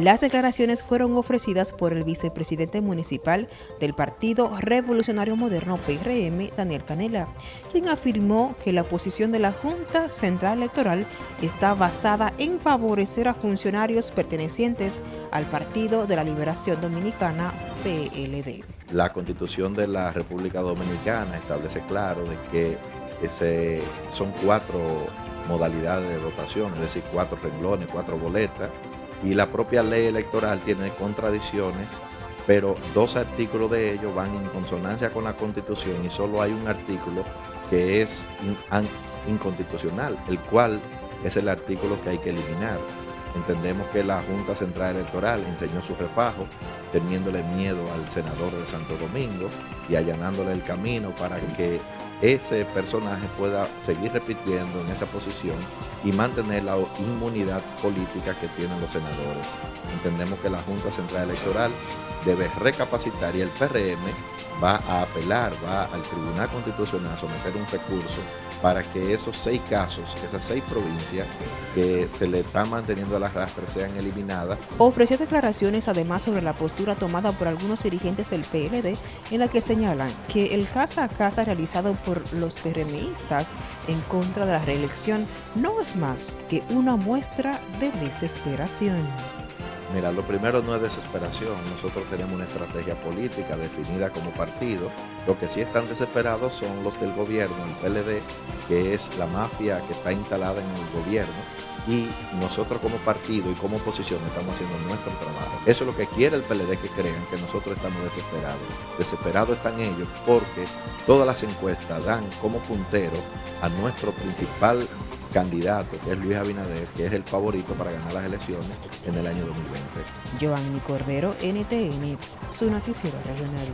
Las declaraciones fueron ofrecidas por el vicepresidente municipal del Partido Revolucionario Moderno PRM, Daniel Canela, quien afirmó que la posición de la Junta Central Electoral está basada en favorecer a funcionarios pertenecientes al Partido de la Liberación Dominicana, PLD. La Constitución de la República Dominicana establece claro de que son cuatro modalidades de votación, es decir, cuatro renglones, cuatro boletas, y la propia ley electoral tiene contradicciones, pero dos artículos de ellos van en consonancia con la Constitución y solo hay un artículo que es inconstitucional, el cual es el artículo que hay que eliminar. Entendemos que la Junta Central Electoral enseñó su refajo, teniéndole miedo al senador de Santo Domingo y allanándole el camino para que ese personaje pueda seguir repitiendo en esa posición y mantener la inmunidad política que tienen los senadores. Entendemos que la Junta Central Electoral debe recapacitar y el PRM va a apelar, va al Tribunal Constitucional a someter un recurso para que esos seis casos, esas seis provincias que se le están manteniendo a la rastre sean eliminadas. Ofreció declaraciones además sobre la postura tomada por algunos dirigentes del PLD en la que señalan que el casa a casa realizado los PRMistas en contra de la reelección no es más que una muestra de desesperación. Mira, lo primero no es desesperación, nosotros tenemos una estrategia política definida como partido, lo que sí están desesperados son los del gobierno, el PLD, que es la mafia que está instalada en el gobierno, y nosotros como partido y como oposición estamos haciendo nuestro trabajo. Eso es lo que quiere el PLD que crean, que nosotros estamos desesperados. Desesperados están ellos porque todas las encuestas dan como puntero a nuestro principal candidato, que es Luis Abinader, que es el favorito para ganar las elecciones en el año 2020. Giovanni Cordero, NTN, su noticiero regional.